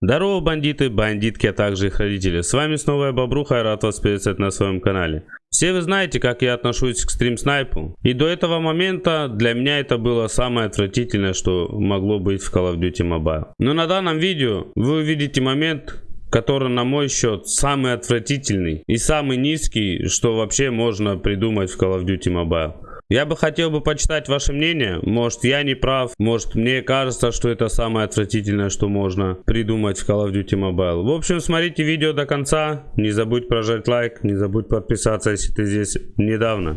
Здорово, бандиты, бандитки, а также их родители. С вами снова я Бобруха, и рад вас приветствовать на своем канале. Все вы знаете, как я отношусь к стрим-снайпу. И до этого момента для меня это было самое отвратительное, что могло быть в Call of Duty Mobile. Но на данном видео вы увидите момент, который на мой счет самый отвратительный и самый низкий, что вообще можно придумать в Call of Duty Mobile. Я бы хотел бы почитать ваше мнение. Может я не прав, может мне кажется, что это самое отвратительное, что можно придумать в Call of Duty Mobile. В общем, смотрите видео до конца. Не забудь прожать лайк, не забудь подписаться, если ты здесь недавно.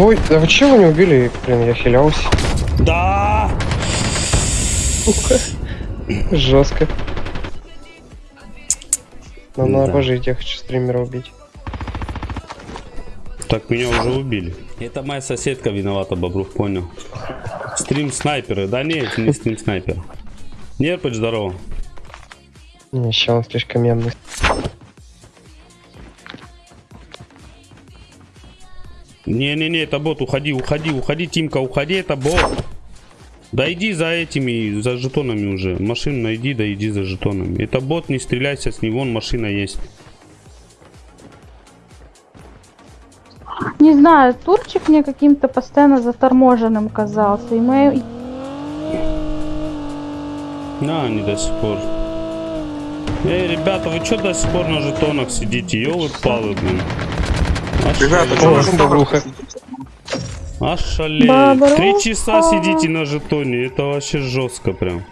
Ой, да вы чего не убили? Блин, я хилялся. Да! Жестко. Но Да. надо пожить, я хочу стримера убить. Так меня уже убили. Это моя соседка виновата, Бобрух, понял. Стрим снайперы. Да нет, не стрим снайпер. Нерпыч, здорово. Еще он слишком мемный. Не-не-не, это бот, уходи, уходи, уходи, Тимка, уходи, это бот. Да иди за этими, за жетонами уже. Машину найди, да иди за жетонами. Это бот, не стреляйся с него, вон машина есть. Не знаю, турчик мне каким-то постоянно заторможенным казался. И мы... На, они до сих пор. Эй, ребята, вы что до сих пор на жетонах сидите? Ёлы-палы, блин. Ребята, что вы. Три часа сидите на жетоне, это вообще жестко прям.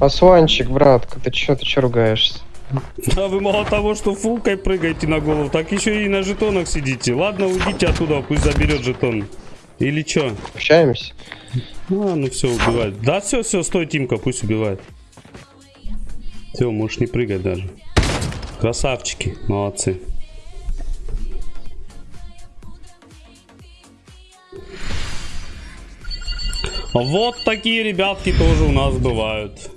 Асланчик, братка, ты чё, ты чё ругаешься? Да вы мало того, что фулкой прыгаете на голову, так еще и на жетонах сидите. Ладно, уйдите оттуда, пусть заберет жетон. Или что? Общаемся? А, ну все, убивает. Да, все, все, стой, Тимка, пусть убивает. Все, можешь не прыгать даже. Красавчики, молодцы. Вот такие ребятки тоже у нас бывают.